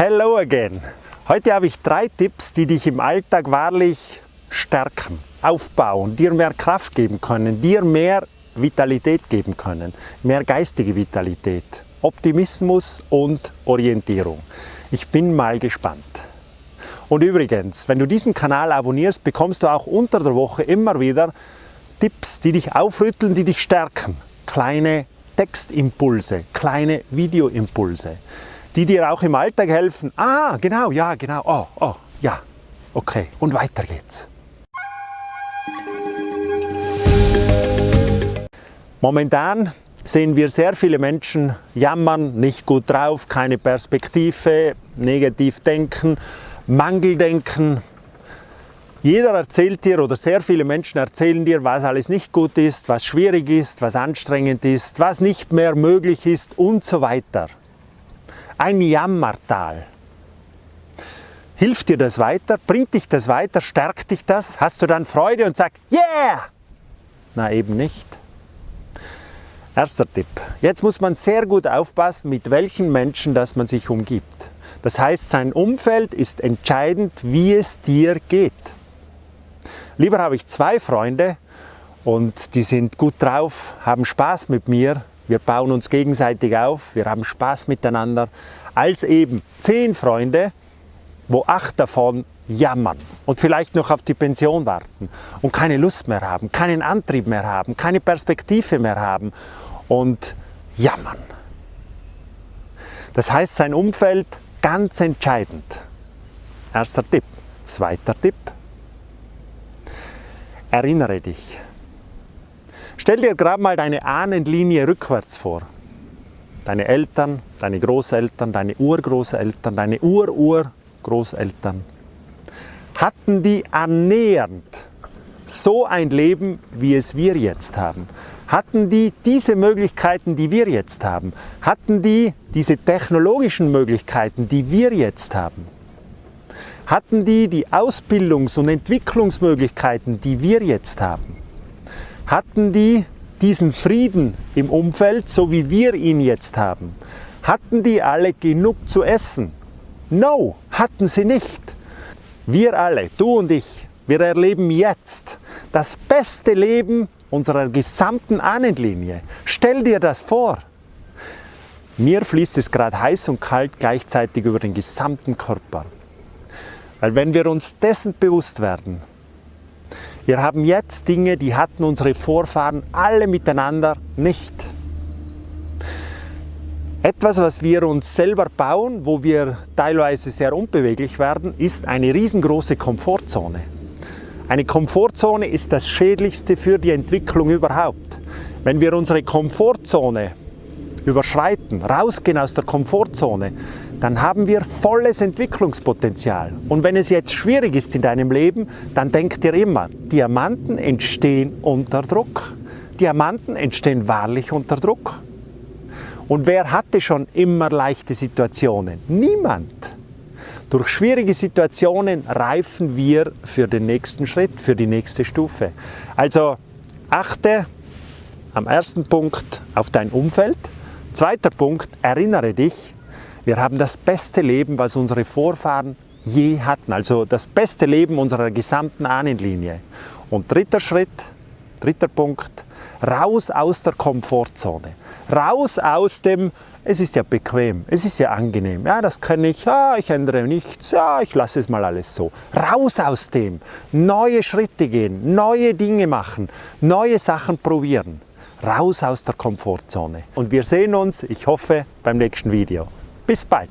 Hello again! Heute habe ich drei Tipps, die dich im Alltag wahrlich stärken, aufbauen, dir mehr Kraft geben können, dir mehr Vitalität geben können, mehr geistige Vitalität, Optimismus und Orientierung. Ich bin mal gespannt. Und übrigens, wenn du diesen Kanal abonnierst, bekommst du auch unter der Woche immer wieder Tipps, die dich aufrütteln, die dich stärken. Kleine Textimpulse, kleine Videoimpulse, die dir auch im Alltag helfen. Ah, genau, ja, genau, oh, oh, ja, okay, und weiter geht's. Momentan sehen wir sehr viele Menschen jammern, nicht gut drauf, keine Perspektive, negativ denken, Mangeldenken. Jeder erzählt dir oder sehr viele Menschen erzählen dir, was alles nicht gut ist, was schwierig ist, was anstrengend ist, was nicht mehr möglich ist und so weiter. Ein Jammertal. Hilft dir das weiter? Bringt dich das weiter? Stärkt dich das? Hast du dann Freude und sagst, yeah! Na eben nicht. Erster Tipp. Jetzt muss man sehr gut aufpassen, mit welchen Menschen das man sich umgibt. Das heißt, sein Umfeld ist entscheidend, wie es dir geht. Lieber habe ich zwei Freunde und die sind gut drauf, haben Spaß mit mir, wir bauen uns gegenseitig auf, wir haben Spaß miteinander, als eben zehn Freunde, wo acht davon jammern und vielleicht noch auf die Pension warten und keine Lust mehr haben, keinen Antrieb mehr haben, keine Perspektive mehr haben und jammern. Das heißt, sein Umfeld ganz entscheidend. Erster Tipp. Zweiter Tipp. Erinnere dich. Stell dir gerade mal deine Ahnenlinie rückwärts vor. Deine Eltern, deine Großeltern, deine Urgroßeltern, deine Ururgroßeltern. Hatten die annähernd so ein Leben, wie es wir jetzt haben? Hatten die diese Möglichkeiten, die wir jetzt haben? Hatten die diese technologischen Möglichkeiten, die wir jetzt haben? Hatten die die Ausbildungs- und Entwicklungsmöglichkeiten, die wir jetzt haben? Hatten die diesen Frieden im Umfeld, so wie wir ihn jetzt haben? Hatten die alle genug zu essen? No, hatten sie nicht. Wir alle, du und ich, wir erleben jetzt das beste Leben unserer gesamten Ahnenlinie. Stell dir das vor. Mir fließt es gerade heiß und kalt gleichzeitig über den gesamten Körper. Weil wenn wir uns dessen bewusst werden, wir haben jetzt Dinge, die hatten unsere Vorfahren alle miteinander nicht. Etwas, was wir uns selber bauen, wo wir teilweise sehr unbeweglich werden, ist eine riesengroße Komfortzone. Eine Komfortzone ist das Schädlichste für die Entwicklung überhaupt. Wenn wir unsere Komfortzone überschreiten, rausgehen aus der Komfortzone, dann haben wir volles Entwicklungspotenzial. Und wenn es jetzt schwierig ist in deinem Leben, dann denk dir immer, Diamanten entstehen unter Druck. Diamanten entstehen wahrlich unter Druck. Und wer hatte schon immer leichte Situationen? Niemand. Durch schwierige Situationen reifen wir für den nächsten Schritt, für die nächste Stufe. Also achte am ersten Punkt auf dein Umfeld. Zweiter Punkt, erinnere dich, wir haben das beste Leben, was unsere Vorfahren je hatten. Also das beste Leben unserer gesamten Ahnenlinie. Und dritter Schritt, dritter Punkt, raus aus der Komfortzone. Raus aus dem es ist ja bequem, es ist ja angenehm, ja, das kann ich, ja, ich ändere nichts, ja, ich lasse es mal alles so. Raus aus dem, neue Schritte gehen, neue Dinge machen, neue Sachen probieren. Raus aus der Komfortzone. Und wir sehen uns, ich hoffe, beim nächsten Video. Bis bald!